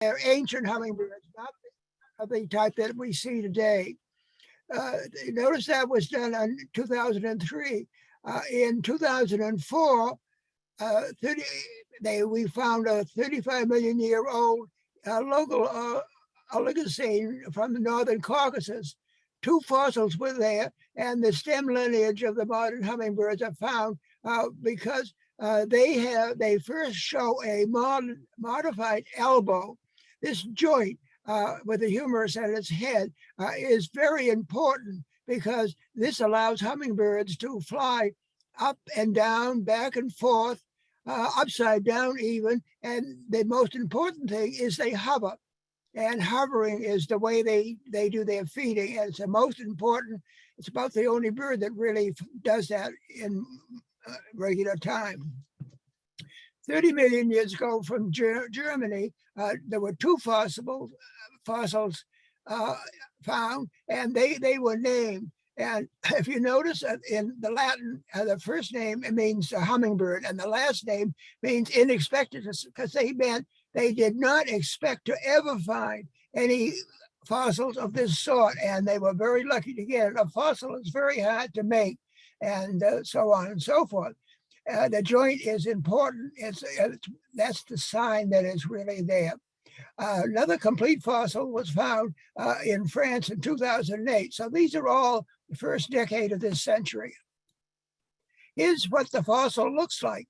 they're ancient hummingbirds, not of the type that we see today. Uh, Notice that was done in 2003. Uh, In 2004, uh, 30, they, we found a 35 million year old uh, local uh, Oligocene from the Northern Caucasus. Two fossils were there and the stem lineage of the modern hummingbirds are found uh, because they have, they first show a mod- modified elbow. This joint uh, with the humerus at its head uh, is very important because this allows hummingbirds to fly up and down, back and forth, uh, upside down even. And the most important thing is they hover. And hovering is the way they, they do their feeding. And it's the most important. It's about the only bird that really does that in uh, regular time. 30 million years ago from Ger- Germany, uh, there were two fossils, fossils uh, found, and they, they were named. And if you notice uh, in the Latin, uh, the first name it means a hummingbird, and the last name means unexpected, because they meant they did not expect to ever find any fossils of this sort, and they were very lucky to get it. A fossil is very hard to make, and uh, so on and so forth. Uh, the joint is important. It's, it's that's the sign that it's really there. Uh, another complete fossil was found uh, in France in 2008. So these are all the first decade of this century. Here's what the fossil looks like.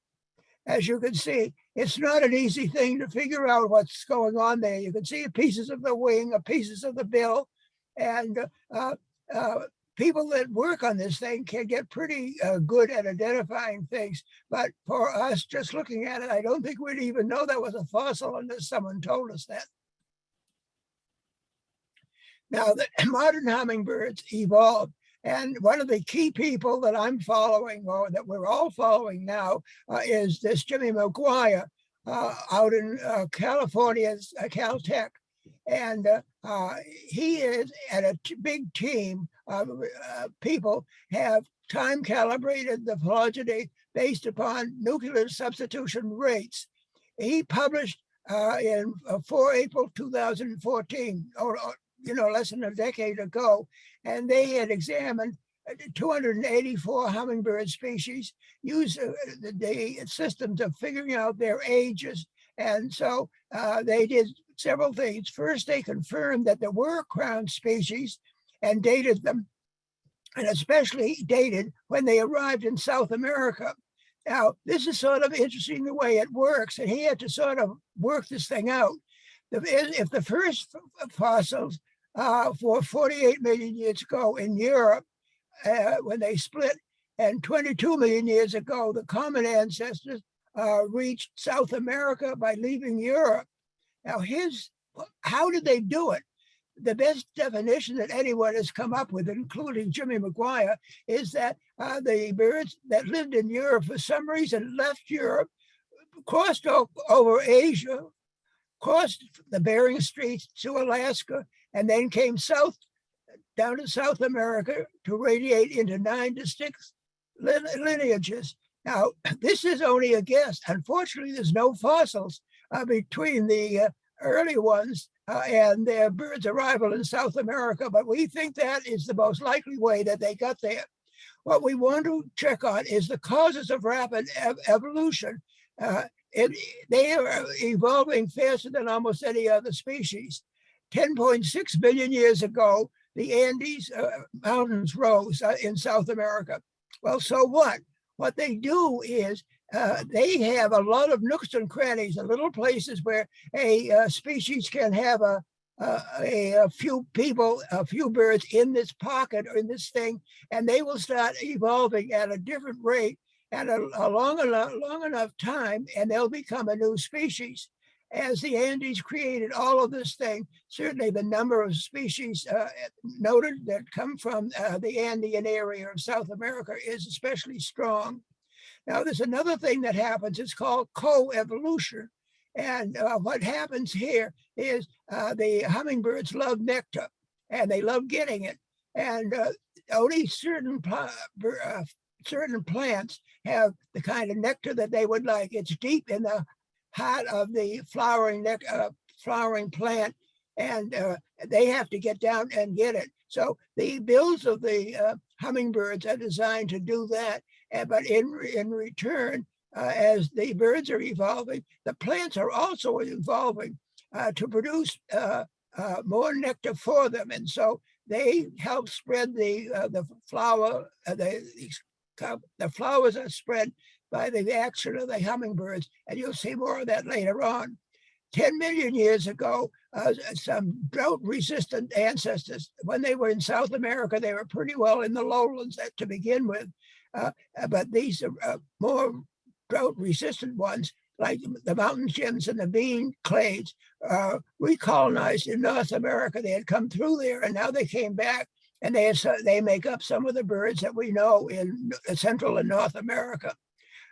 As you can see, it's not an easy thing to figure out what's going on there. You can see pieces of the wing, pieces of the bill, and uh, uh, people that work on this thing can get pretty uh, good at identifying things. But for us, just looking at it, I don't think we'd even know that was a fossil unless someone told us that. Now, the modern hummingbirds evolved. And one of the key people that I'm following, or that we're all following now, uh, is this Jimmy McGuire uh, out in uh, California's uh, Caltech. And uh, he is at a big team uh, people have time calibrated the phylogeny based upon nuclear substitution rates. He published uh, in uh, 4 April 2014, or, or, you know, less than a decade ago, and they had examined uh, 284 hummingbird species, used uh, the, the systems of figuring out their ages. And so they did several things. First, they confirmed that there were crown species and dated them, and especially dated when they arrived in South America. Now, this is sort of interesting the way it works, and he had to sort of work this thing out. If the first fossils uh, for 48 million years ago in Europe, uh, when they split, and 22 million years ago, the common ancestors uh, reached South America by leaving Europe. Now, his, how did they do it? The best definition that anyone has come up with, including Jimmy McGuire, is that uh, the birds that lived in Europe for some reason left Europe, crossed over Asia, crossed the Bering Straits to Alaska, and then came south down to South America to radiate into nine distinct lin- lineages. Now, this is only a guess. Unfortunately, there's no fossils uh, between the uh, early ones uh, and their birds' arrival in South America, but we think that is the most likely way that they got there. What we want to check on is the causes of rapid ev- evolution. Uh, it, they are evolving faster than almost any other species. 10.6 billion years ago, the Andes uh, mountains rose uh, in South America. Well, so what? What they do is uh, they have a lot of nooks and crannies, and little places where a uh, species can have a, a, a, a few people, a few birds in this pocket or in this thing, and they will start evolving at a different rate at a, a long enough long enough time, and they'll become a new species. As the Andes created all of this thing, certainly the number of species uh, noted that come from uh, the Andean area of South America is especially strong. Now, there's another thing that happens. It's called coevolution. And uh, what happens here is uh, the hummingbirds love nectar and they love getting it. And uh, only certain, bir- uh, certain plants have the kind of nectar that they would like. It's deep in the heart of the flowering uh, flowering plant and uh, they have to get down and get it. So the bills of the hummingbirds are designed to do that. And, but in, in return, uh, as the birds are evolving, the plants are also evolving uh, to produce uh, more nectar for them. And so they help spread the the flower, the, the flowers are spread by the action of the hummingbirds. And you'll see more of that later on. 10 million years ago, uh, some drought resistant ancestors, when they were in South America, they were pretty well in the lowlands to begin with. Uh, but these are more drought resistant ones like the mountain gems and the bean clades uh, recolonized in North America. They had come through there and now they came back and they, they make up some of the birds that we know in Central and North America.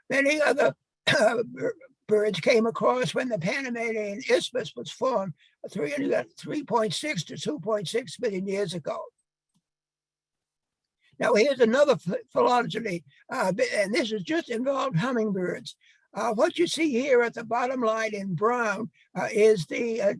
Many other uh, birds came across when the Panamanian Isthmus was formed 3.6 to 2.6 million years ago. Now here's another phylogeny, uh, and this is just involved hummingbirds. Uh, what you see here at the bottom line in brown uh, is the uh,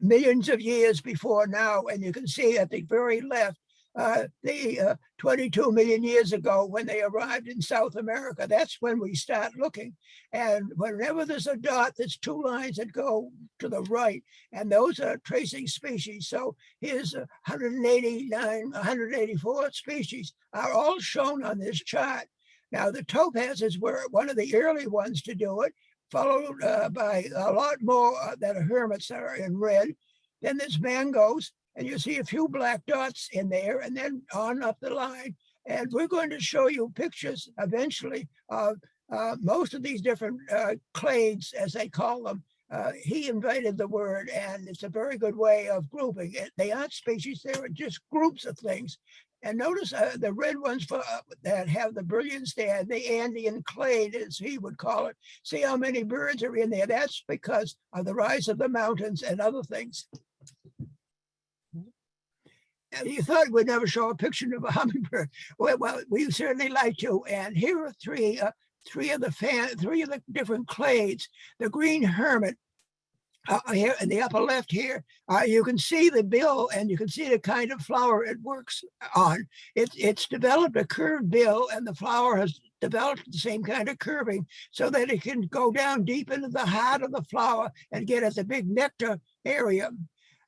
millions of years before now, and you can see at the very left, uh, the uh, 22 million years ago when they arrived in South America. That's when we start looking. And whenever there's a dot, there's two lines that go to the right, and those are tracing species. So here's 189, 184 species are all shown on this chart. Now, the topazes were one of the early ones to do it, followed uh, by a lot more uh, that are hermits that are in red. Then there's mangoes, and you see a few black dots in there, and then on up the line. And we're going to show you pictures eventually of uh, most of these different uh, clades, as they call them. Uh, he invented the word, and it's a very good way of grouping it. They aren't species, they are just groups of things. And notice uh, the red ones for, uh, that have the brilliance there, the Andean clade, as he would call it. See how many birds are in there. That's because of the rise of the mountains and other things. You thought we'd never show a picture of a hummingbird. Well, we certainly like to. And here are three, uh, three of the fan, three of the different clades. The green hermit uh, here in the upper left here, uh, you can see the bill and you can see the kind of flower it works on. It, it's developed a curved bill and the flower has developed the same kind of curving so that it can go down deep into the heart of the flower and get at the big nectar area.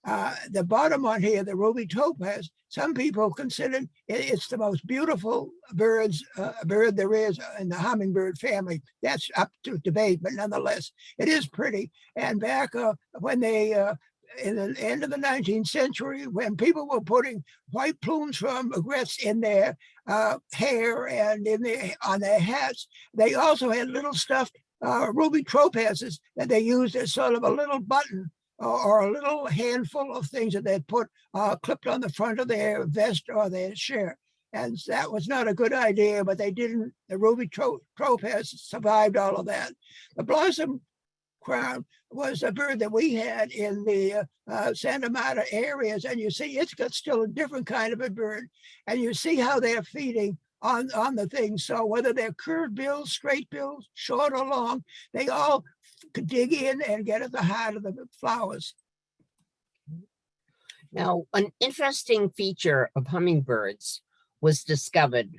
Uh, the bottom one here, the ruby topaz, some people consider it, it's the most beautiful birds uh, bird there is in the hummingbird family. That's up to debate, but nonetheless, it is pretty. And back uh, when they, uh, in the end of the 19th century, when people were putting white plumes from egrets in their uh, hair and in their on their hats, they also had little stuffed uh, ruby topazes that they used as sort of a little button or, a little handful of things that they put uh, clipped on the front of their vest or their shirt. And that was not a good idea, but they didn't, the ruby trope has survived all of that. The blossom crown was a bird that we had in the uh, uh, Santa Marta areas. And you see, it's got still a different kind of a bird. And you see how they're feeding on, on the things. So whether they're curved bills, straight bills, short or long, they all could dig in and get at the heart of the flowers. Now, an interesting feature of hummingbirds was discovered.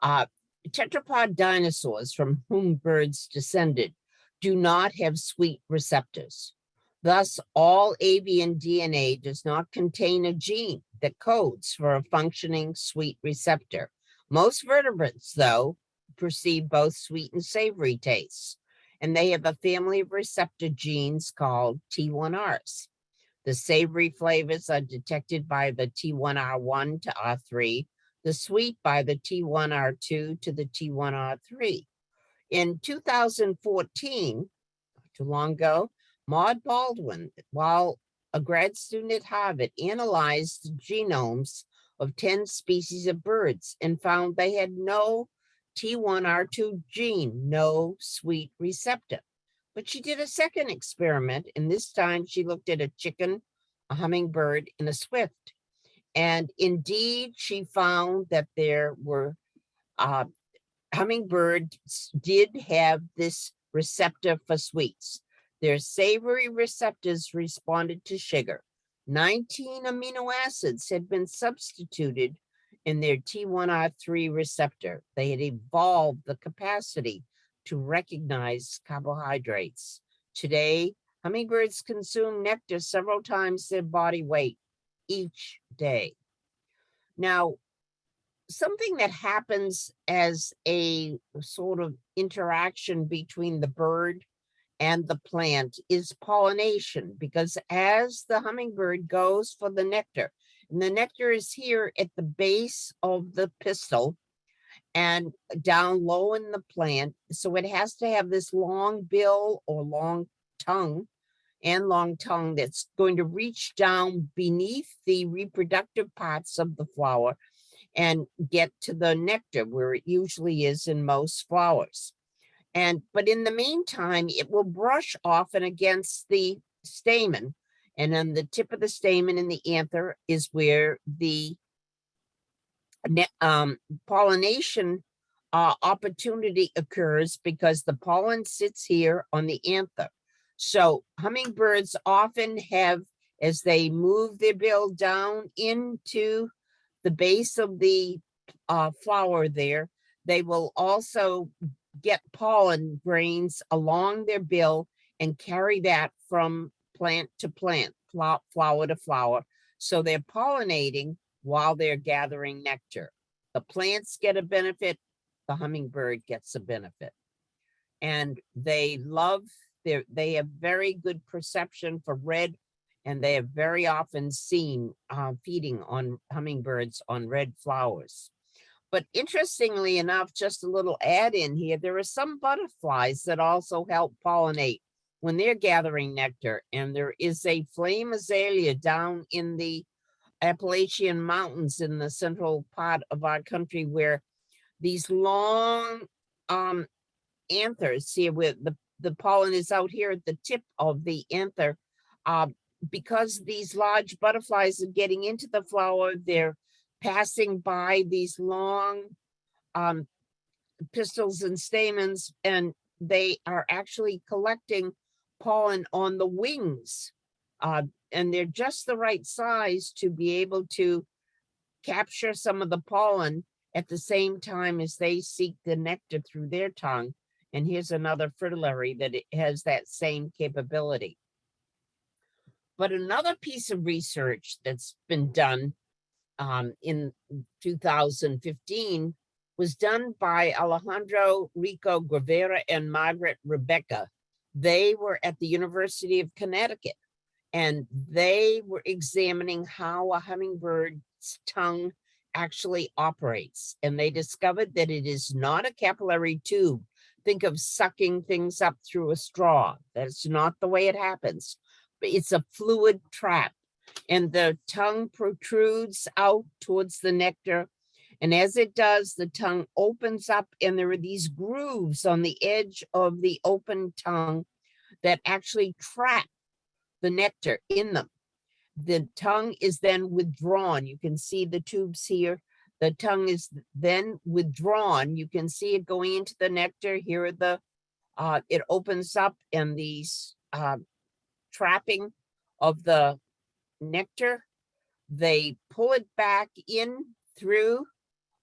Uh, theropod dinosaurs from whom birds descended do not have sweet receptors. Thus, all avian DNA does not contain a gene that codes for a functioning sweet receptor. Most vertebrates, though, perceive both sweet and savory tastes and they have a family of receptor genes called T1Rs. The savory flavors are detected by the T1R1 to R3, the sweet by the T1R2 to the T1R3. In 2014, too long ago, Maude Baldwin, while a grad student at Harvard, analyzed the genomes of 10 species of birds and found they had no T1R2 gene, no sweet receptor. But she did a second experiment, and this time she looked at a chicken, a hummingbird, and a swift. And indeed, she found that there were uh, hummingbirds did have this receptor for sweets. Their savory receptors responded to sugar. 19 amino acids had been substituted in their T1R3 receptor. They had evolved the capacity to recognize carbohydrates. Today, hummingbirds consume nectar several times their body weight each day. Now, something that happens as a sort of interaction between the bird and the plant is pollination, because as the hummingbird goes for the nectar, and the nectar is here at the base of the pistil and down low in the plant, so it has to have this long bill or long tongue and long tongue that's going to reach down beneath the reproductive parts of the flower and get to the nectar where it usually is in most flowers. And, but in the meantime, it will brush off and against the stamen. And on the tip of the stamen in the anther is where the um, pollination uh, opportunity occurs because the pollen sits here on the anther. So hummingbirds often have, as they move their bill down into the base of the uh, flower there, they will also get pollen grains along their bill and carry that from plant to plant, flo- flower to flower. So they're pollinating while they're gathering nectar. The plants get a benefit, the hummingbird gets a benefit. And they love, they have very good perception for red and they are very often seen uh, feeding on hummingbirds on red flowers. But interestingly enough, just a little add in here, there are some butterflies that also help pollinate when they're gathering nectar. And there is a flame azalea down in the Appalachian Mountains in the central part of our country where these long um, anthers here where the, the pollen is out here at the tip of the anther. Uh, because these large butterflies are getting into the flower, they're passing by these long um, pistils and stamens, and they are actually collecting pollen on the wings. Uh, and they're just the right size to be able to capture some of the pollen at the same time as they seek the nectar through their tongue. And here's another fritillary that has that same capability. But another piece of research that's been done um, in 2015 was done by Alejandro Rico Guevara and Margaret Rubega. They were at the University of Connecticut and they were examining how a hummingbird's tongue actually operates. And they discovered that it is not a capillary tube. Think of sucking things up through a straw. That's not the way it happens. But it's a fluid trap and the tongue protrudes out towards the nectar. And as it does, the tongue opens up and there are these grooves on the edge of the open tongue that actually trap the nectar in them. The tongue is then withdrawn. You can see the tubes here. The tongue is then withdrawn. You can see it going into the nectar. Here are the, uh, it opens up and these uh, trapping of the nectar. They pull it back in through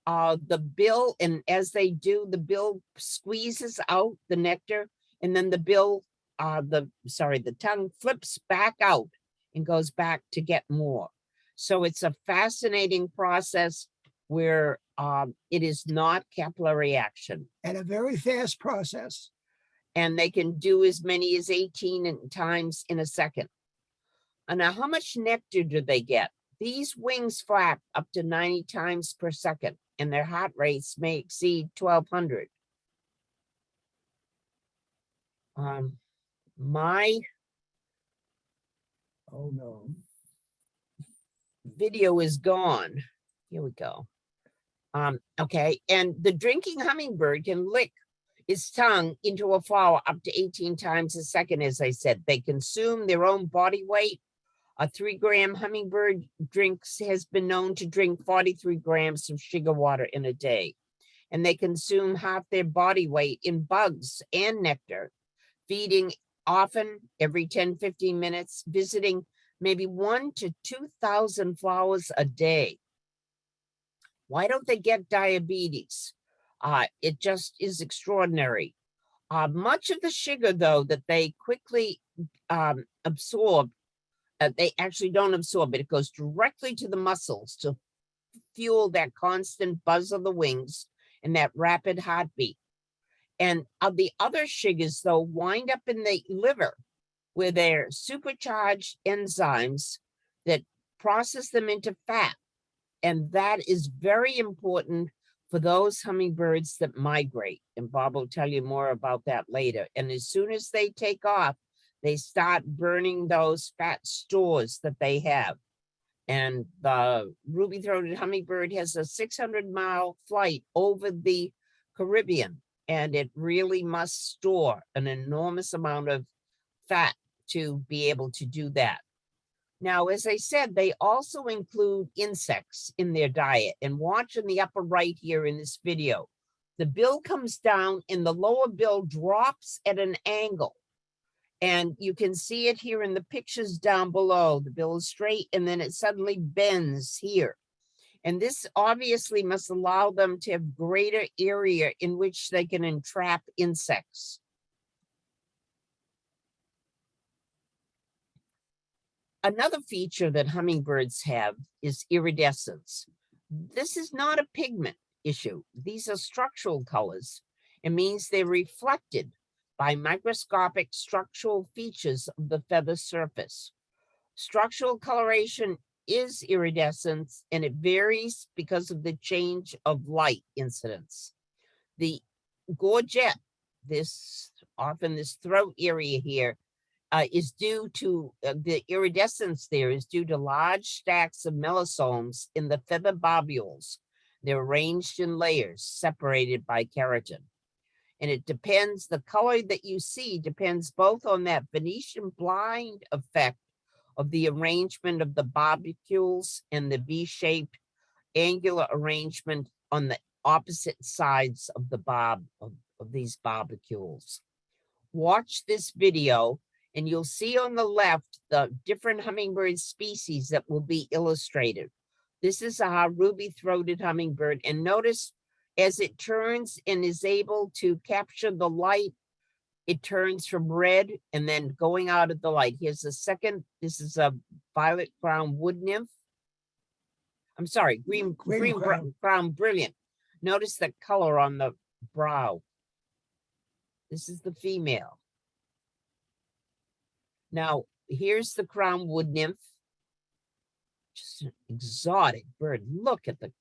uh, the bill, and as they do, the bill squeezes out the nectar, and then the bill, uh, the sorry, the tongue flips back out and goes back to get more. So it's a fascinating process where um, it is not capillary action, And a very fast process. and they can do as many as 18 times in a second. And now how much nectar do they get? These wings flap up to 90 times per second and their heart rates may exceed 1200. Um, my Oh, no. video is gone. Here we go. Um, okay, and the drinking hummingbird can lick its tongue into a flower up to 18 times a second, as I said. They consume their own body weight. A three gram hummingbird drinks has been known to drink 43 grams of sugar water in a day. And they consume half their body weight in bugs and nectar, feeding often, every 10, 15 minutes, visiting maybe one to 2,000 flowers a day. Why don't they get diabetes? Uh, it just is extraordinary. Uh, much of the sugar, though, that they quickly um, absorb, uh, they actually don't absorb it. It goes directly to the muscles to fuel that constant buzz of the wings and that rapid heartbeat. And of the other sugars, though, wind up in the liver where they're supercharged enzymes that process them into fat. And that is very important for those hummingbirds that migrate. And Bob will tell you more about that later. And as soon as they take off, they start burning those fat stores that they have. And the ruby-throated hummingbird has a 600 mile flight over the Caribbean, and it really must store an enormous amount of fat to be able to do that. Now, as I said, they also include insects in their diet and watch in the upper right here in this video. The bill comes down and the lower bill drops at an angle. And you can see it here in the pictures down below. The bill is straight and then it suddenly bends here. And this obviously must allow them to have greater area in which they can entrap insects. Another feature that hummingbirds have is iridescence. This is not a pigment issue. These are structural colors. It means they're reflected by microscopic structural features of the feather surface. Structural coloration is iridescence and it varies because of the change of light incidence. The gorget, this often this throat area here, uh, is due to uh, the iridescence there is due to large stacks of melanosomes in the feather barbules. They're arranged in layers separated by keratin. And it depends, the color that you see depends both on that Venetian blind effect of the arrangement of the barbules and the V-shaped angular arrangement on the opposite sides of the bob of, of these barbules. Watch this video and you'll see on the left the different hummingbird species that will be illustrated. This is a ruby-throated hummingbird. And notice as it turns and is able to capture the light, it turns from red and then going out of the light. Here's the second. This is a violet crown wood nymph. I'm sorry, green, Green green, crown. crown. crown brilliant. Notice the color on the brow. This is the female. Now, here's the crown wood nymph. Just an exotic bird. Look at the,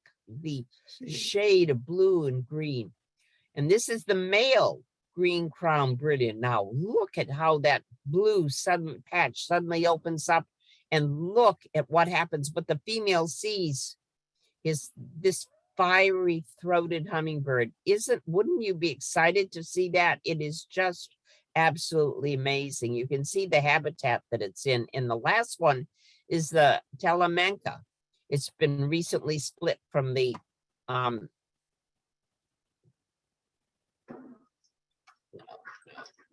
the shade of blue and green. And this is the male green crown brilliant. Now, look at how that blue sudden patch suddenly opens up and look at what happens. What the female sees is this fiery throated hummingbird. Isn't, wouldn't you be excited to see that? It is just absolutely amazing. You can see the habitat that it's in. And the last one is the Talamanca. It's been recently split from the um,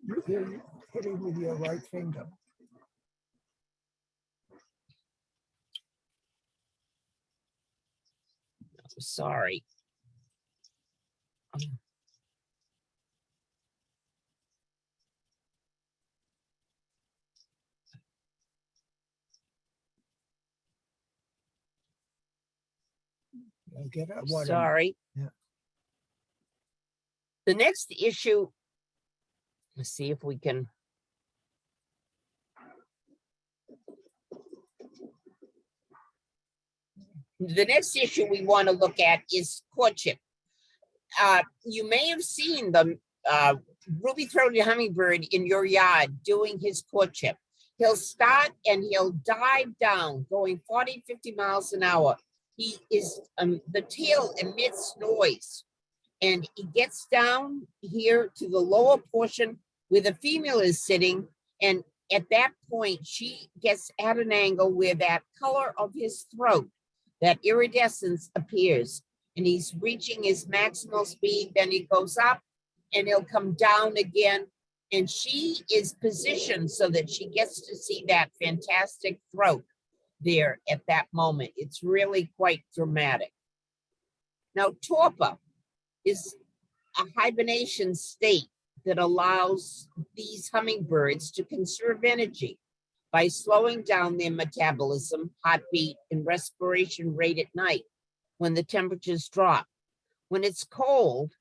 You're hitting with your right finger. sorry. Um, You'll get a what? Sorry. Yeah. The next issue, let's see if we can. The next issue we want to look at is courtship. Uh, you may have seen the uh, ruby-throated hummingbird in your yard doing his courtship. He'll start and he'll dive down, going 40, 50 miles an hour he is um the tail emits noise. And he gets down here to the lower portion where the female is sitting. And at that point she gets at an angle where that color of his throat that iridescence appears. And he's reaching his maximal speed. Then he goes up and he'll come down again. And she is positioned so that she gets to see that fantastic throat there at that moment. It's really quite dramatic. Now, torpor is a hibernation state that allows these hummingbirds to conserve energy by slowing down their metabolism, heartbeat, and respiration rate at night when the temperatures drop. When it's cold,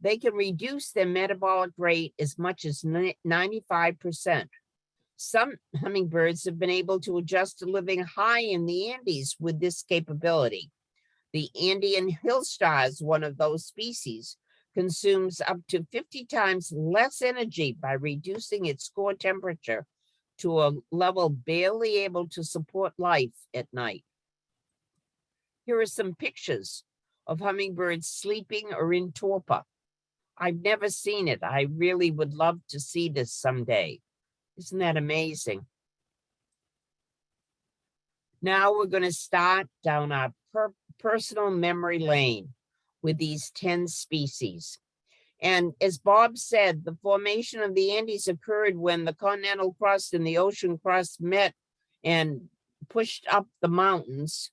they can reduce their metabolic rate as much as 95%. Some hummingbirds have been able to adjust to living high in the Andes with this capability. The Andean hill star is one of those species, consumes up to 50 times less energy by reducing its core temperature to a level barely able to support life at night. Here are some pictures of hummingbirds sleeping or in torpor. I've never seen it. I really would love to see this someday. Isn't that amazing? Now we're going to start down our per- personal memory lane with these 10 species. And as Bob said, the formation of the Andes occurred when the continental crust and the ocean crust met and pushed up the mountains.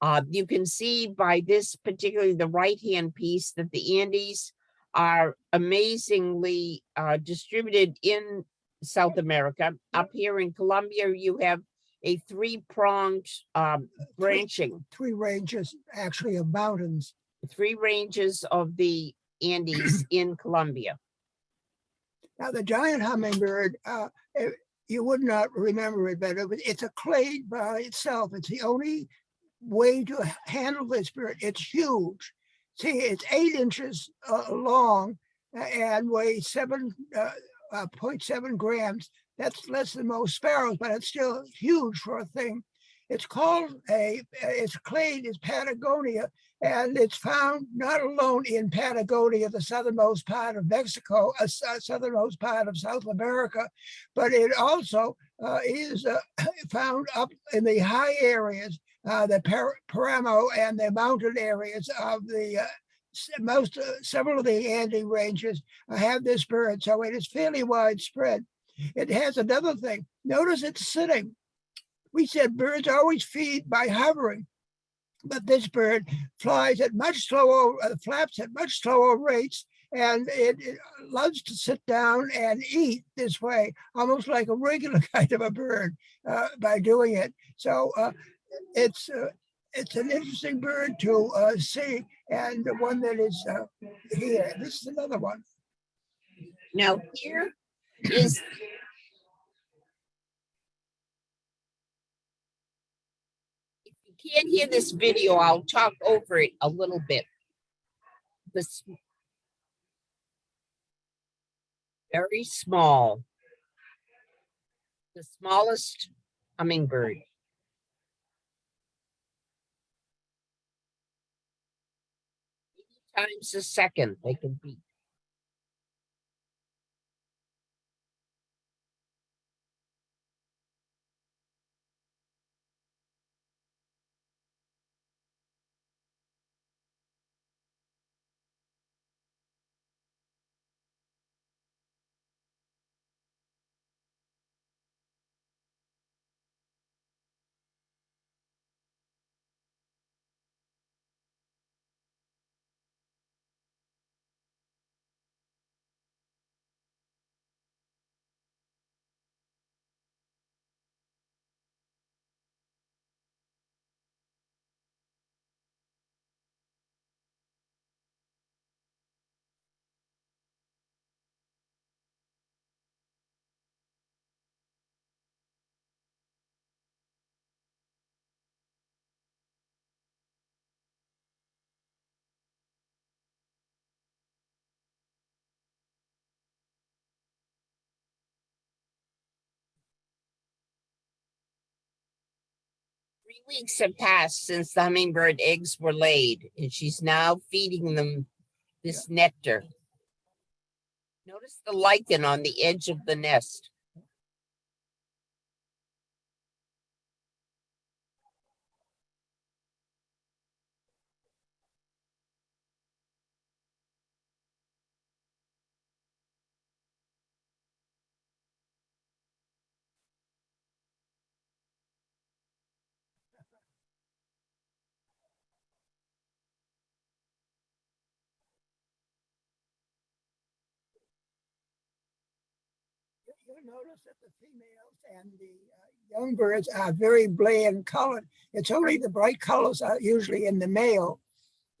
Uh, you can see by this, particularly the right-hand piece, that the Andes are amazingly uh, distributed in South America. Up here in Colombia, you have a three-pronged um, branching Three ranges actually of mountains. three ranges of the Andes in Colombia. Now, the giant hummingbird, uh, eh, you would not remember it, better, but it it's a clade by itself. It's the only way to handle this bird. It's huge. See, it's eight inches uh, long uh, and weighs seven uh, uh, 0.7 grams. That's less than most sparrows, but it's still huge for a thing. It's called a, its clade is Patagonia, and it's found not alone in Patagonia, the southernmost part of Mexico, a southernmost part of South America, but it also uh, is uh, found up in the high areas, uh, the Par- Paramo and the mountain areas of the uh, most, uh, several of the Andes ranges have this bird, so it is fairly widespread. It has another thing. Notice it's sitting. We said birds always feed by hovering but this bird flies at much slower, uh, flaps at much slower rates, and it, it loves to sit down and eat this way, almost like a regular kind of a bird uh, by doing it. So uh, it's uh, it's an interesting bird to uh, see, and the one that is uh, here. This is another one. Now here is if you can't hear this video, I'll talk over it a little bit. This very small, the smallest hummingbird. Times a second they can beat. Three weeks have passed since the hummingbird eggs were laid, and she's now feeding them this nectar. Notice the lichen on the edge of the nest. You'll notice that the females and the uh, young birds are very bland colored. It's only the bright colors are usually in the male.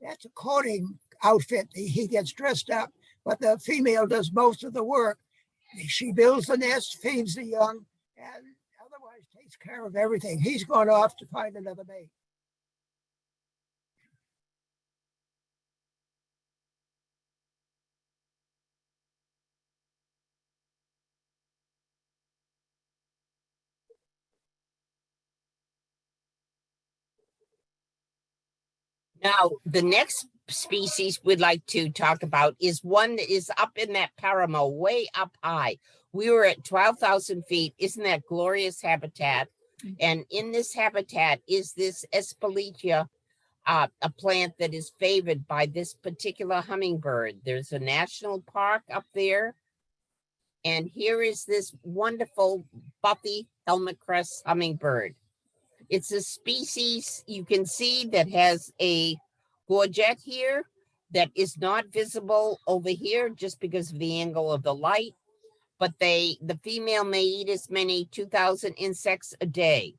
That's a courting outfit. He he gets dressed up, but the female does most of the work. She builds the nest, feeds the young, and otherwise takes care of everything. He's gone off to find another mate. Now, the next species we'd like to talk about is one that is up in that paramo, way up high. We were at twelve thousand feet. Isn't that glorious habitat? And in this habitat is this Espeletia, uh, a plant that is favored by this particular hummingbird. There's a national park up there. And here is this wonderful Buffy helmet crest hummingbird. It's a species you can see that has a gorget here that is not visible over here just because of the angle of the light. But they, the female may eat as many two thousand insects a day.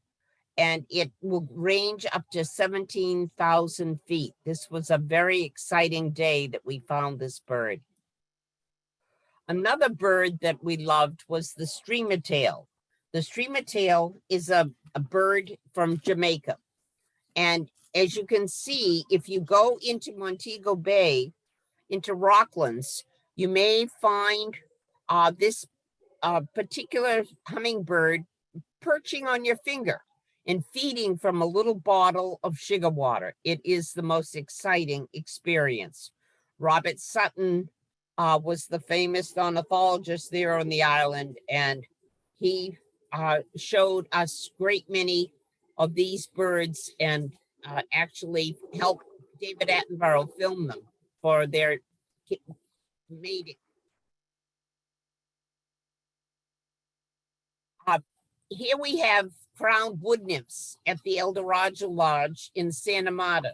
And it will range up to seventeen thousand feet. This was a very exciting day that we found this bird. Another bird that we loved was the streamer tail. The streamer tail is a, a bird from Jamaica. And as you can see, if you go into Montego Bay, into Rocklands, you may find uh, this uh, particular hummingbird perching on your finger and feeding from a little bottle of sugar water. It is the most exciting experience. Robert Sutton uh, was the famous ornithologist there on the island, and he uh, showed us great many of these birds and uh, actually helped David Attenborough film them for their mating. Uh, here we have crowned wood nymphs at the El Dorado Lodge in Santa Marta.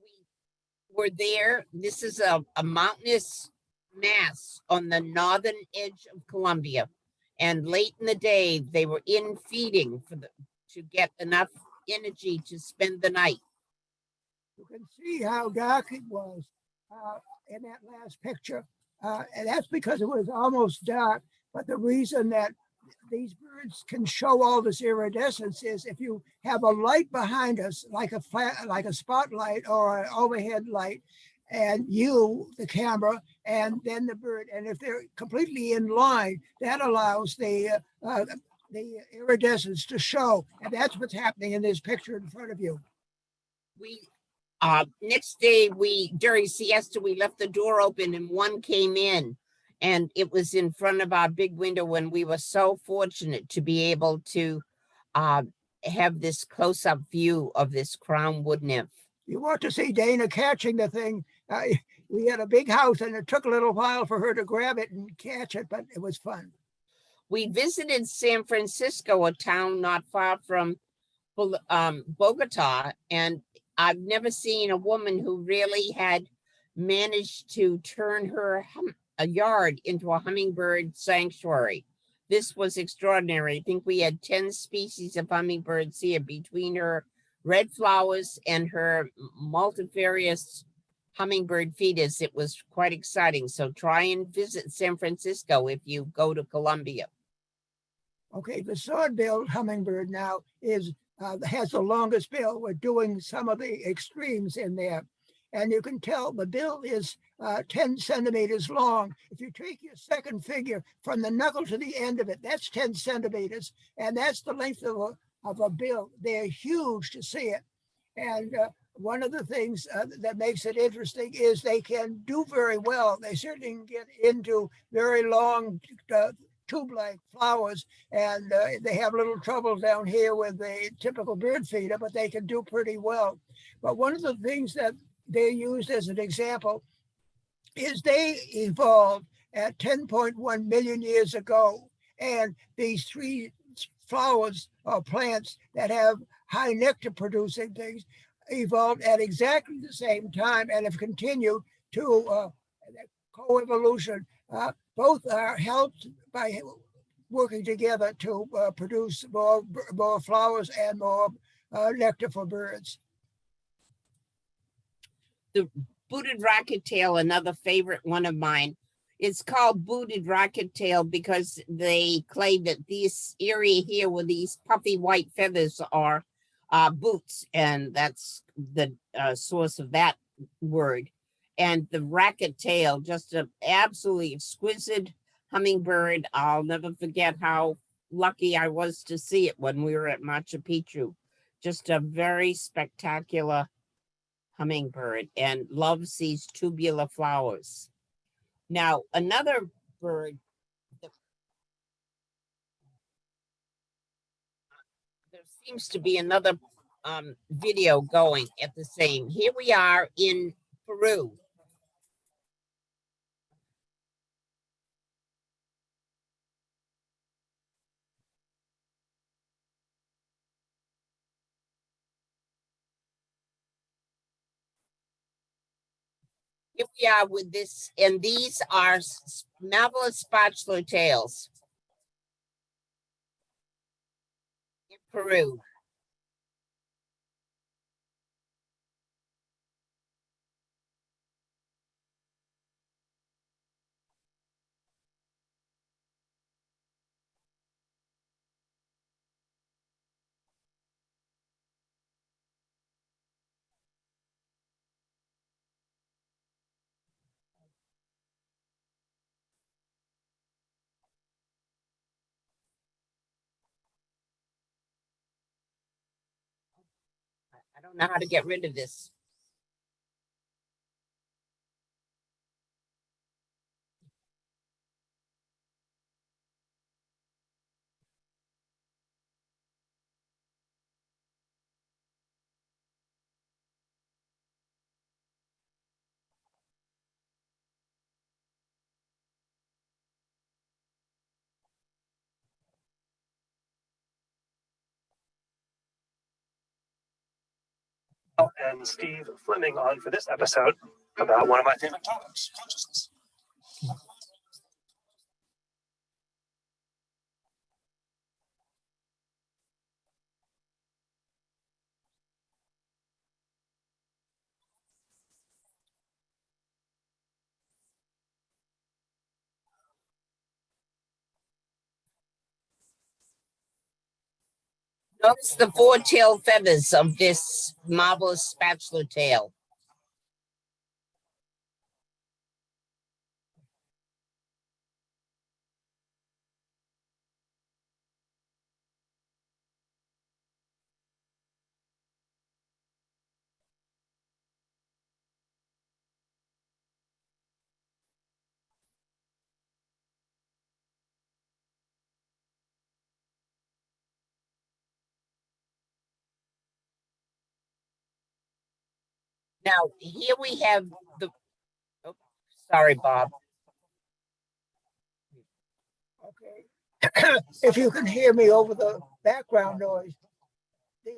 We Were there, this is a, a mountainous mass on the northern edge of Colombia. And late in the day, they were in feeding for the, to get enough energy to spend the night. You can see how dark it was uh, in that last picture. Uh, and that's because it was almost dark. But the reason that these birds can show all this iridescence is if you have a light behind us, like a flat, like a spotlight or an overhead light, and you, the camera, and then the bird. And if they're completely in line, that allows the uh, uh, the iridescence to show. And that's what's happening in this picture in front of you. We, uh, next day, we, during siesta, we left the door open and one came in. And it was in front of our big window when we were so fortunate to be able to, uh, have this close-up view of this crown wood nymph. You want to see Dana catching the thing. Uh, we had a big house and it took a little while for her to grab it and catch it, but it was fun. We visited San Francisco, a town not far from um, Bogota, and I've never seen a woman who really had managed to turn her a yard into a hummingbird sanctuary. This was extraordinary. I think we had 10 species of hummingbirds here between her red flowers and her multifarious hummingbird feeders. It was quite exciting. So try and visit San Francisco if you go to Colombia. Okay, the sword-billed hummingbird now is, uh, has the longest bill. We're doing some of the extremes in there. And you can tell the bill is uh, 10 centimeters long. If you take your second figure from the knuckle to the end of it, that's 10 centimeters. And that's the length of a, of a bill. They're huge to see it. And uh, one of the things uh, that makes it interesting is they can do very well. They certainly can get into very long uh, tube-like flowers, and uh, they have little trouble down here with the typical bird feeder, but they can do pretty well. But one of the things that they used as an example is they evolved at 10.1 million years ago, and these three flowers or plants that have high nectar producing things evolved at exactly the same time and have continued to uh, coevolution. Uh, both are helped by working together to uh, produce more, more flowers and more uh, nectar for birds. The booted racket tail, another favorite one of mine. It's called booted racket tail because they claim that this area here where these puffy white feathers are uh, boots, and that's the uh, source of that word. And the racket tail, just an absolutely exquisite hummingbird. I'll never forget how lucky I was to see it when we were at Machu Picchu. Just a very spectacular hummingbird and loves these tubular flowers. Now, another bird. There seems to be another um, video going at the same. Here we are in Peru. Here we are with this, and these are marvelous spatula tails. In Peru. Don't know how to get rid of this. And Steve Fleming on for this episode about one of my favorite topics, consciousness. Notice the four tail feathers of this marvelous spatula tail. Now, here we have the, oh, sorry, Bob. Okay. If you can hear me over the background noise. The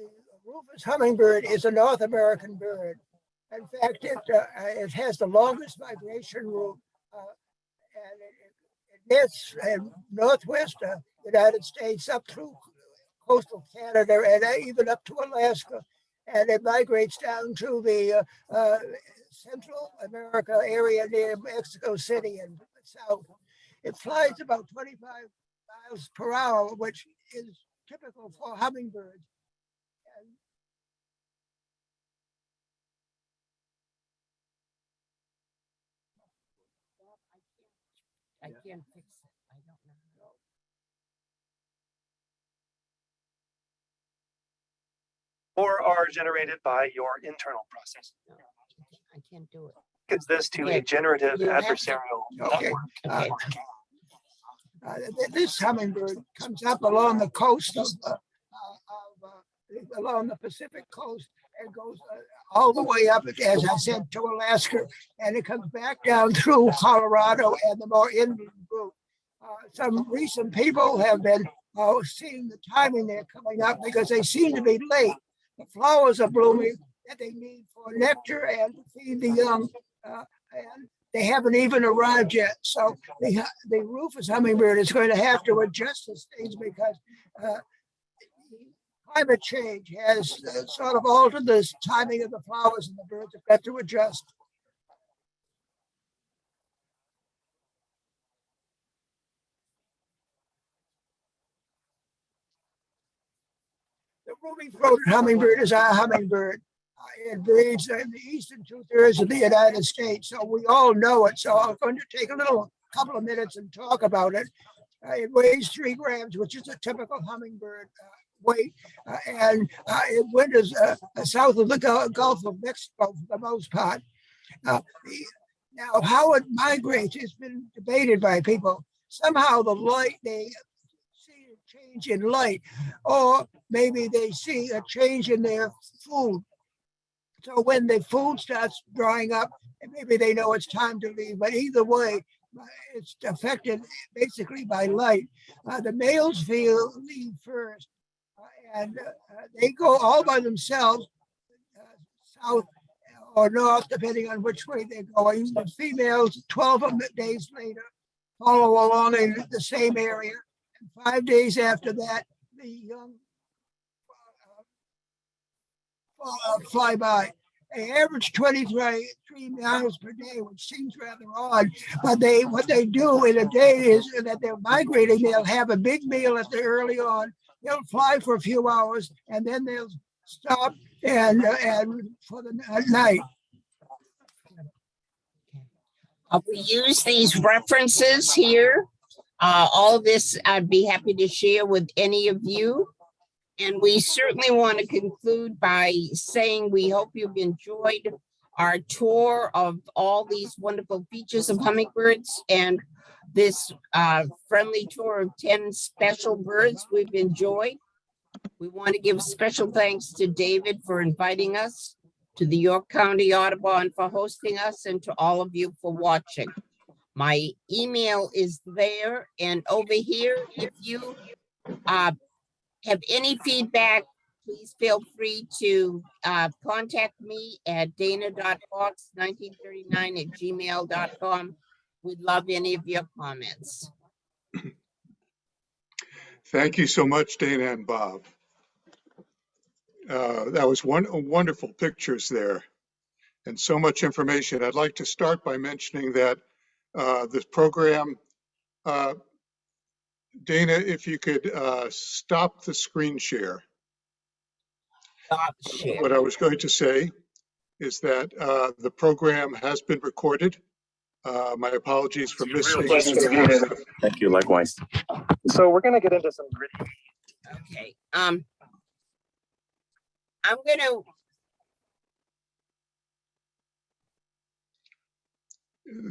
Rufous hummingbird is a North American bird. In fact, it, uh, it has the longest migration route. uh, And it, it in northwest uh, United States up through coastal Canada and even up to Alaska. And it migrates down to the uh, uh, Central America area near Mexico City and south. It flies about 25 miles per hour, which is typical for hummingbirds. I can't fix Or are generated by your internal process. I can't do it. Gives this to Okay. a generative You adversarial Okay. network. Okay. uh, this hummingbird comes up along the coast of, uh, uh, of, uh, along the Pacific coast and goes uh, all the way up, as I said, to Alaska. And it comes back down through Colorado and the more inland route. Uh, some recent people have been uh, seeing the timing they're coming up because they seem to be late. The flowers are blooming that they need for nectar and to feed the young. Uh, and they haven't even arrived yet. So the, the Rufous hummingbird is going to have to adjust the stage because uh, climate change has uh, sort of altered the timing of the flowers and the birds have got to adjust. The ruby-throated hummingbird is our hummingbird. It breeds in the eastern two thirds of the United States, so we all know it. So I'm going to take a little, couple of minutes and talk about it. Uh, It weighs three grams, which is a typical hummingbird uh, weight. Uh, And uh, it winters uh, south of the Gulf of Mexico for the most part. Uh, Now, how it migrates has been debated by people. Somehow the light, they change in light, or maybe they see a change in their food. So when the food starts drying up, maybe they know it's time to leave, but either way, it's affected basically by light. Uh, the males feel leave first, uh, and uh, they go all by themselves, uh, south or north, depending on which way they're going. The females, 12 days later, follow along in the same area. Five days after that, the young uh, uh, fly by. They average 23 three miles per day, which seems rather odd. But they, what they do in a day is that they're migrating. They'll have a big meal at the early on. They'll fly for a few hours and then they'll stop and, uh, and for the n- night. Uh, we use these references here. Uh, all this I'd be happy to share with any of you. And we certainly want to conclude by saying we hope you've enjoyed our tour of all these wonderful features of hummingbirds and this uh, friendly tour of 10 special birds we've enjoyed. We want to give special thanks to David for inviting us, to the York County Audubon for hosting us, and to all of you for watching. My email is there and over here, if you uh, have any feedback, please feel free to uh, contact me at dana.fox1939 at gmail.com. We'd love any of your comments. Thank you so much, Dana and Bob. Uh, That was one, wonderful pictures there and so much information. I'd like to start by mentioning that uh, this program, uh, Dana, if you could uh, stop the screen share. Stop share. What I was going to say is that uh, the program has been recorded. Uh, My apologies for It's a real missing. pleasure to be here. Thank you, likewise. So we're gonna get into some gritty Okay, um. I'm gonna,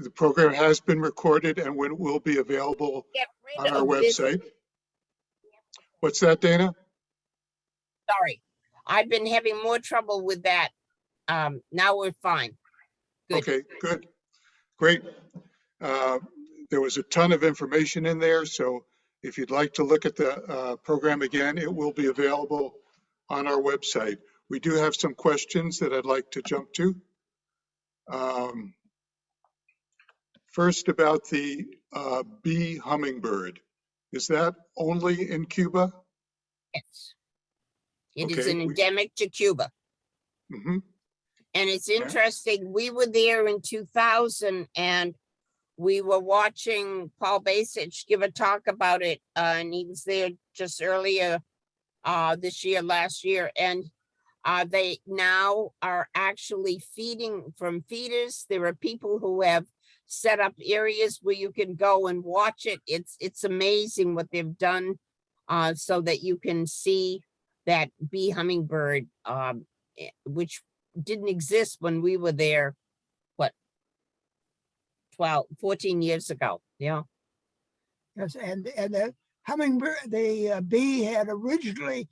The program has been recorded and when it will be available on our of this, website. What's that, Dana? sorry. I've been having more trouble with that. Um, now we're fine. Good. Okay, good, great. Uh, There was a ton of information in there, so if you'd like to look at the uh, program again, it will be available on our website. We do have some questions that I'd like to jump to. Um, First, about the uh, bee hummingbird. Is that only in Cuba? Yes. It is Okay, an we- endemic to Cuba. Mhm. And it's interesting, we were there in two thousand and we were watching Paul Baicich give a talk about it, uh, and he was there just earlier uh, this year, last year, and uh, they now are actually feeding from feeders. There are people who have set up areas where you can go and watch it. It's, it's amazing what they've done uh, so that you can see that bee hummingbird, um, eh, which didn't exist when we were there, what? 12, 14 years ago, yeah. Yes, and, and the hummingbird, the uh, bee had originally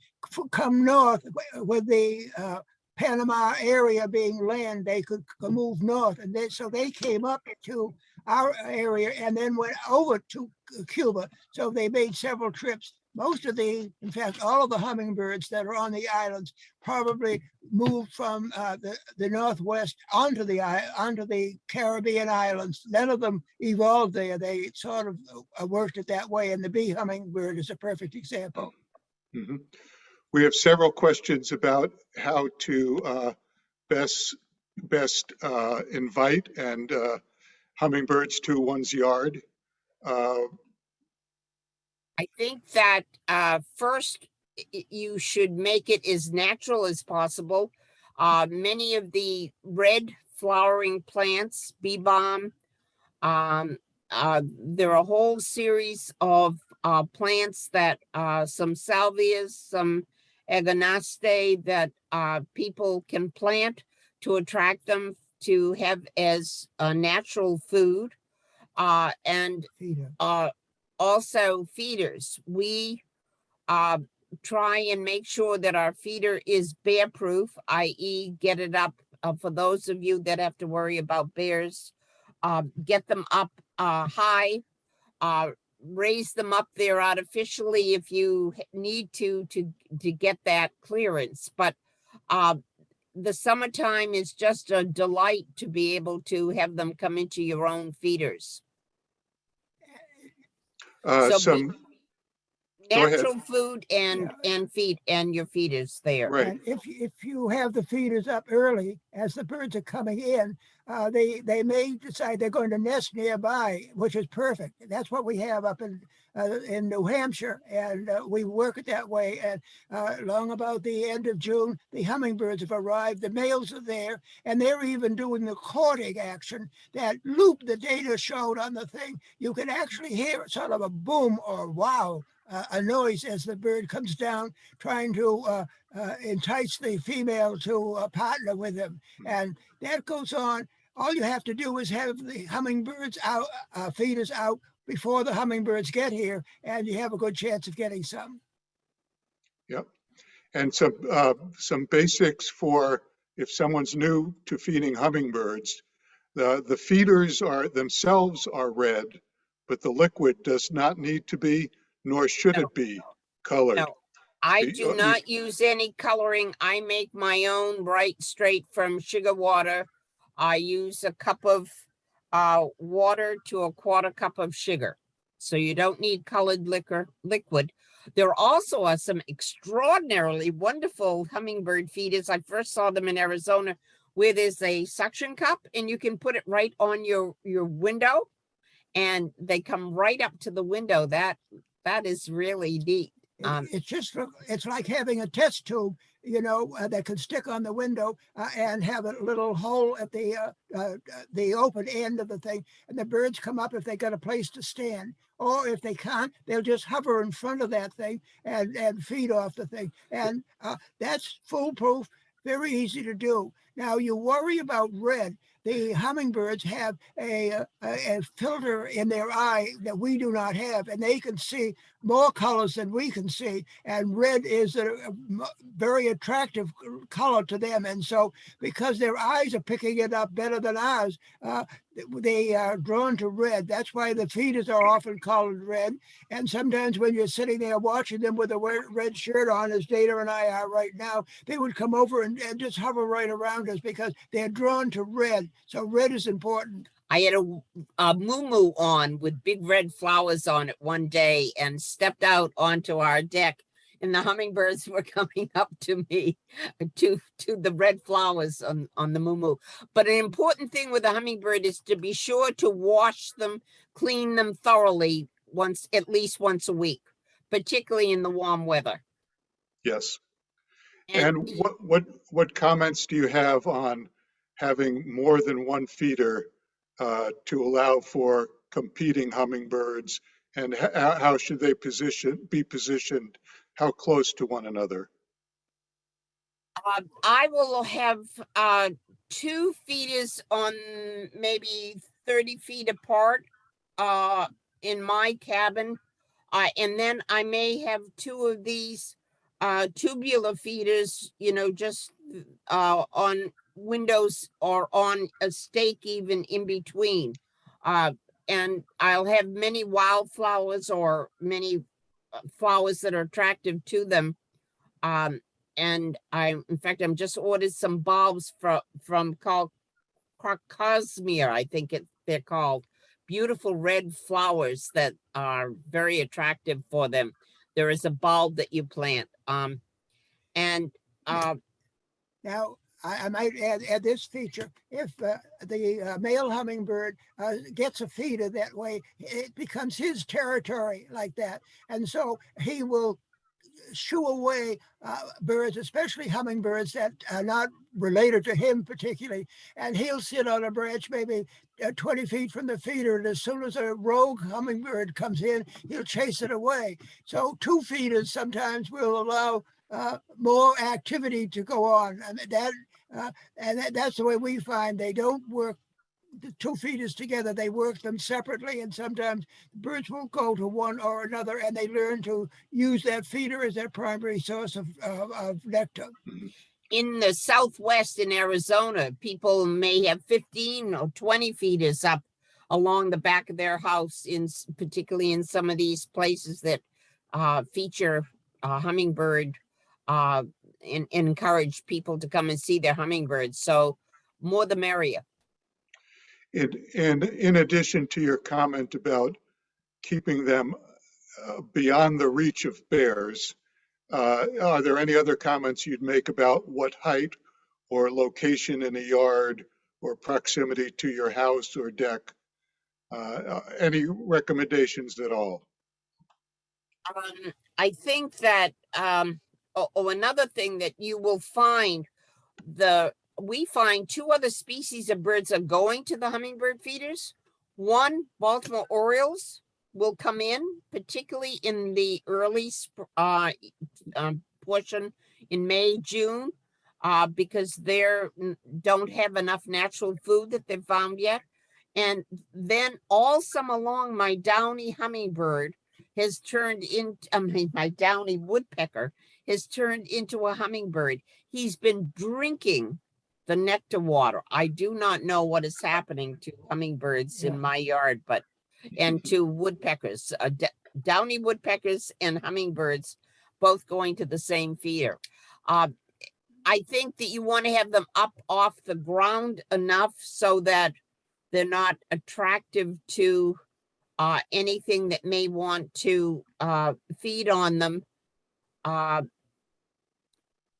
come north wi- with the uh, Panama area being land, they could move north. And then, so they came up to our area and then went over to Cuba. So they made several trips. most of the, in fact, all of the hummingbirds that are on the islands probably moved from uh, the, the Northwest onto the, onto the Caribbean islands. None of them evolved there. They sort of uh, worked it that way. And the bee hummingbird is a perfect example. Mhm. We have several questions about how to uh, best, best uh, invite and uh, hummingbirds to one's yard. Uh, I think that uh, first you should make it as natural as possible. Uh, many of the red flowering plants, bee balm, um, there are a whole series of plants that some salvias, some agastache that uh, people can plant to attract them to have as a natural food. Uh, and uh, also feeders. We uh, try and make sure that our feeder is bear proof, i.e. get it up uh, for those of you that have to worry about bears. Uh, get them up uh, high, uh, raise them up there artificially if you need to to to get that clearance. But uh, the summertime is just a delight to be able to have them come into your own feeders. uh, So Some, Go ahead. natural food and and feed and your feeders there. right, And if, if you have the feeders up early, as the birds are coming in, uh, they, they may decide they're going to nest nearby, which is perfect. That's what we have up in, uh, in New Hampshire. And, uh, we work it that way. And, uh, long about the end of June, the hummingbirds have arrived, the males are there, and they're even doing the courting action. That loop the data showed on the thing, you can actually hear sort of a boom or wow, uh, a noise as the bird comes down trying to, uh, uh, entice the female to uh, partner with him. And that goes on. All you have to do is have the hummingbirds out, uh, feeders out before the hummingbirds get here, and you have a good chance of getting some. Yep. And some, uh, some basics for if someone's new to feeding hummingbirds. The, the feeders are themselves are red, but the liquid does not need to be, nor should No. it be colored. No. I do you- not use any coloring. I make my own right straight from sugar water. I use a cup of uh water to a quarter cup of sugar. So you don't need colored liquor liquid. There also are some extraordinarily wonderful hummingbird feeders. I first saw them in Arizona where there's a suction cup and you can put it right on your your window and they come right up to the window. That that is really neat. Um, It's just it's like having a test tube, you know, uh, that can stick on the window uh, and have a little hole at the, uh, uh, the open end of the thing. And the birds come up if they got a place to stand. Or if they can't, they'll just hover in front of that thing and, and feed off the thing. And uh, that's foolproof, very easy to do. Now, you worry about red. The hummingbirds have a, a, a filter in their eye that we do not have, and they can see more colors than we can see. And red is a very attractive color to them. And so, because their eyes are picking it up better than ours, uh, they are drawn to red. That's why the feeders are often colored red. And sometimes when you're sitting there watching them with a red shirt on, as Dana and I are right now, they would come over and, and just hover right around us because they're drawn to red. So red is important. I had a, a moo on with big red flowers on it one day and stepped out onto our deck and the hummingbirds were coming up to me to to the red flowers on on the moo But an important thing with a hummingbird is to be sure to wash them, clean them thoroughly once at least once a week, particularly in the warm weather. Yes. And what, what, what comments do you have on having more than one feeder uh, to allow for competing hummingbirds? And how, how should they position, be positioned? How close to one another? Uh, I will have uh, two feeders on maybe 30 feet apart uh, in my cabin. Uh, and then I may have two of these uh, tubular feeders, you know, just uh, on windows or on a stake even in between. Uh, and I'll have many wildflowers or many flowers that are attractive to them. Um, and I, in fact, I'm just ordered some bulbs from, from called Crocosmia, I think it, they're called. Beautiful red flowers that are very attractive for them. There is a bulb that you plant. Um, and, uh, Now, I, I might add, add this feature. If uh, the uh, male hummingbird uh, gets a feeder that way, it becomes his territory like that. And so he will shoo away uh, birds, especially hummingbirds that are not related to him particularly. And he'll sit on a branch maybe uh, 20 feet from the feeder. And as soon as a rogue hummingbird comes in, he'll chase it away. So two feeders sometimes will allow uh, more activity to go on. And that, uh, and that, that's the way we find they don't work the two feeders together. They work them separately, and sometimes birds will go to one or another, and they learn to use that feeder as their primary source of, of, of nectar. in the southwest in Arizona, people may have fifteen or twenty feeders up along the back of their house in, particularly in some of these places that uh, feature uh, hummingbird uh, and, and encourage people to come and see their hummingbirds. So more the merrier. And, and in addition to your comment about keeping them uh, beyond the reach of bears, uh, are there any other comments you'd make about what height or location in a yard or proximity to your house or deck? Uh, uh, Any recommendations at all? Um, I think that, um, oh, oh, another thing that you will find, the, we find two other species of birds are going to the hummingbird feeders. One, Baltimore Orioles will come in, particularly in the early, uh, um, portion in May, June. Uh, because they're, don't have enough natural food that they've found yet. And then all summer long, my downy hummingbird has turned into, I mean, my downy woodpecker has turned into a hummingbird. He's been drinking the nectar water. I do not know what is happening to hummingbirds Yeah. in my yard, but, and to woodpeckers, uh, downy woodpeckers and hummingbirds, both going to the same feeder. Uh, I think that you want to have them up off the ground enough so that they're not attractive to uh, anything that may want to, uh, feed on them. Uh,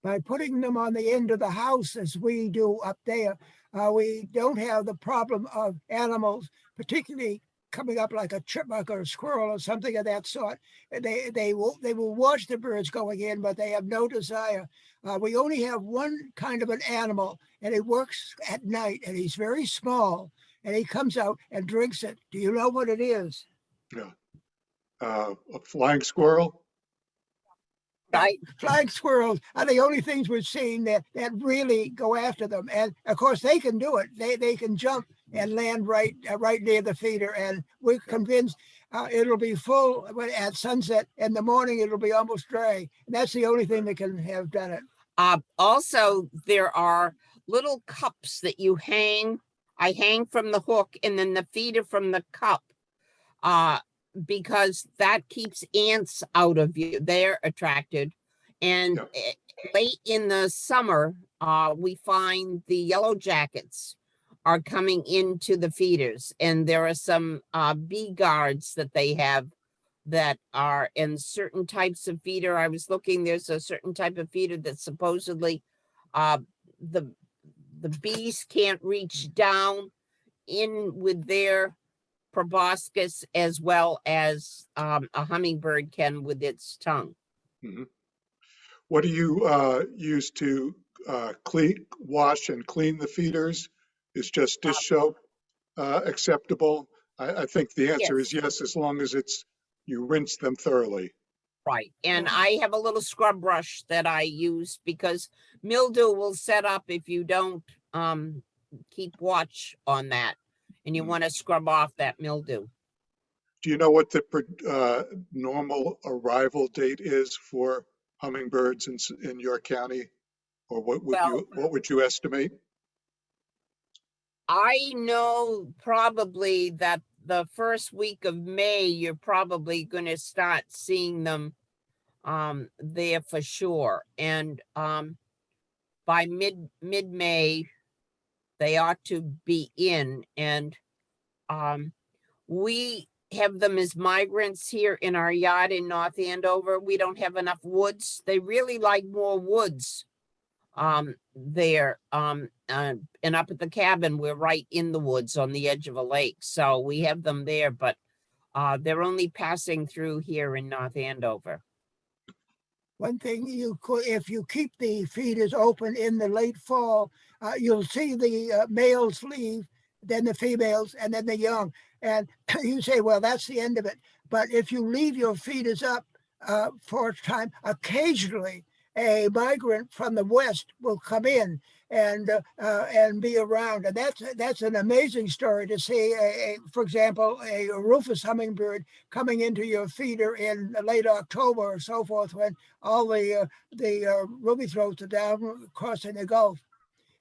by putting them on the end of the house as we do up there, uh, we don't have the problem of animals, particularly coming up like a chipmunk or a squirrel or something of that sort. They they will they will watch the birds going in, but they have no desire. Uh, we only have one kind of an animal, and he works at night, and he's very small, and he comes out and drinks it. Do you know what it is? Uh, A flying squirrel? Right, flying squirrels are the only things we're seeing that that really go after them. And of course, they can do it. They they can jump and land right uh, right near the feeder. And we're convinced uh, it'll be full at sunset. In the morning, it'll be almost dry. And that's the only thing that can have done it. uh, also, there are little cups that you hang. I hang from the hook and then the feeder from the cup. Because that keeps ants out of you. They're attracted. And Yep. eh, late in the summer, uh, we find the yellow jackets are coming into the feeders and there are some, uh, bee guards that they have that are in certain types of feeder. I was looking, there's a certain type of feeder that supposedly, uh, the, the bees can't reach down in with their proboscis as well as um, a hummingbird can with its tongue. What do you uh, use to uh, clean, wash and clean the feeders? Is just dish soap uh, acceptable? I, I think the answer is yes, as long as it's, you rinse them thoroughly. Right. And I have a little scrub brush that I use because mildew will set up if you don't um, keep watch on that. And you Mhm. want to scrub off that mildew. Do you know what the uh, normal arrival date is for hummingbirds in, in your county? Or what would you, what would you estimate? I know probably that the first week of May, you're probably gonna start seeing them um, there for sure. And um, by mid, mid-May, they ought to be in and um, we have them as migrants here in our yard in North Andover. We don't have enough woods. They really like more woods um, there. Um, uh, and up at the cabin, we're right in the woods on the edge of a lake. So we have them there, but uh, they're only passing through here in North Andover. One thing you could, if you keep the feeders open in the late fall, uh, you'll see the uh, males leave, then the females, and then the young. And you say, well, that's the end of it. But if you leave your feeders up uh, for a time, occasionally a migrant from the west will come in and uh, uh, and be around. And that's that's an amazing story to see. A, a, for example, a rufous hummingbird coming into your feeder in late October or so forth, when all the uh, the uh, ruby throats are down crossing the Gulf.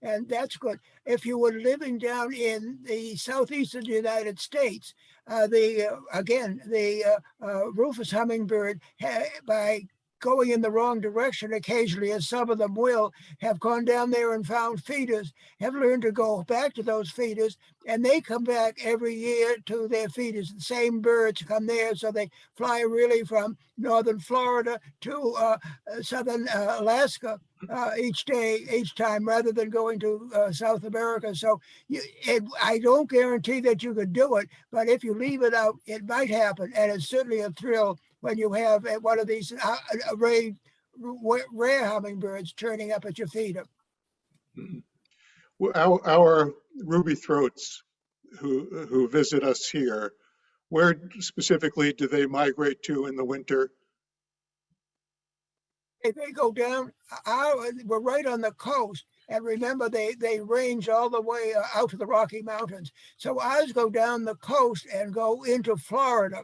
And that's good. If you were living down in the southeastern United States, uh, the uh, again the rufous hummingbird by going in the wrong direction occasionally, as some of them will, have gone down there and found feeders, have learned to go back to those feeders, and they come back every year to their feeders. The same birds come there, so they fly really from northern Florida to uh, southern uh, Alaska uh, each day, each time, rather than going to uh, South America. So you, it, I don't guarantee that you could do it, but if you leave it out, it might happen, and it's certainly a thrill when you have uh, one of these uh, rare, rare hummingbirds turning up at your feeder. Well, Our, our ruby throats who, who visit us here, where specifically do they migrate to in the winter? If they go down, our, we're right on the coast. And remember, they, they range all the way uh, out to the Rocky Mountains. So ours go down the coast and go into Florida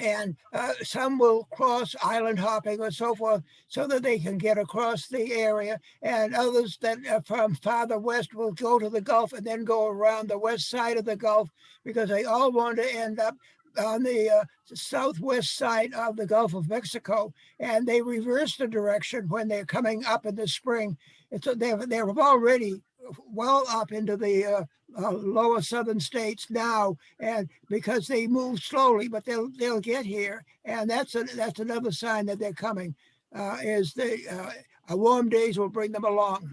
and uh, some will cross island hopping or so forth so that they can get across the area and others that are from farther west will go to the Gulf and then go around the west side of the Gulf because they all want to end up on the uh, southwest side of the Gulf of Mexico and they reverse the direction when they're coming up in the spring. It's, they're, they're already well up into the uh, uh, lower southern states now, and because they move slowly, but they'll they'll get here, and that's a, that's another sign that they're coming. Uh, is the uh, warm days will bring them along.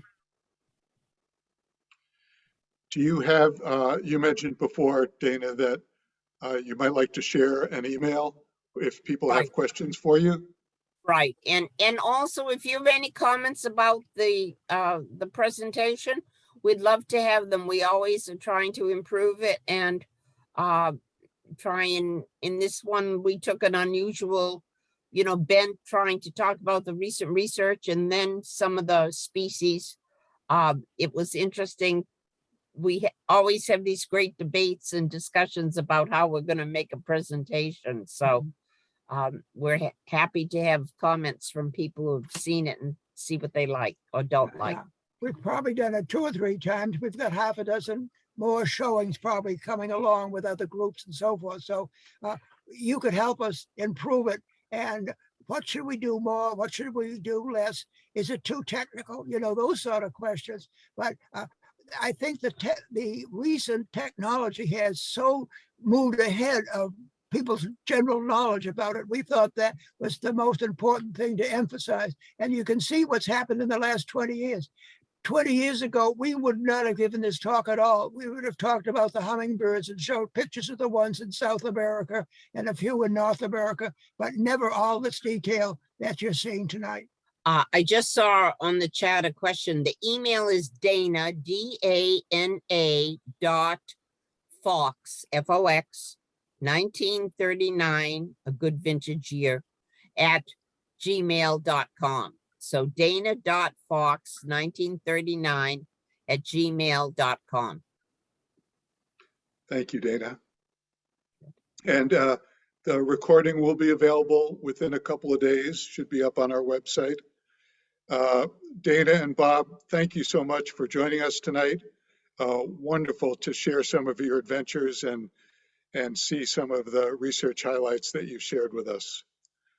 Do you have, uh, you mentioned before, Dana, that uh, you might like to share an email if people have Right. questions for you? Right, and, and also if you have any comments about the, uh, the presentation, we'd love to have them. We always are trying to improve it and, uh, try and, in this one, we took an unusual, you know, bent trying to talk about the recent research and then some of the species. Uh, it was interesting. We ha- always have these great debates and discussions about how we're gonna make a presentation, so um, we're ha- happy to have comments from people who've seen it and see what they like or don't like. Yeah. We've probably done it two or three times. We've got half a dozen more showings probably coming along with other groups and so forth. So uh, you could help us improve it. And what should we do more? What should we do less? Is it too technical? You know, those sort of questions. But uh, I think the the recent technology has so moved ahead of people's general knowledge about it. We thought that was the most important thing to emphasize. And you can see what's happened in the last 20 years. 20 years ago, we would not have given this talk at all. We would have talked about the hummingbirds and showed pictures of the ones in South America and a few in North America, but never all this detail that you're seeing tonight. Uh, I just saw on the chat a question. The email is Dana, D A N A dot Fox, F O X, nineteen thirty-nine, a good vintage year, at gmail.com. So Dana dot Fox, nineteen thirty-nine at gmail.com. Thank you, Dana. And uh, the recording will be available within a couple of days, should be up on our website. Uh, Dana and Bob, thank you so much for joining us tonight. Uh, Wonderful to share some of your adventures and and see some of the research highlights that you shared with us.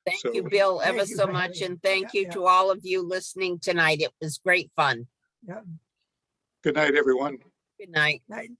Thank you, Bill, ever Thank you so for much, and thank Yeah, you yeah. to all of you listening tonight. It was great fun. Yeah. Good night, everyone. Good night. Right.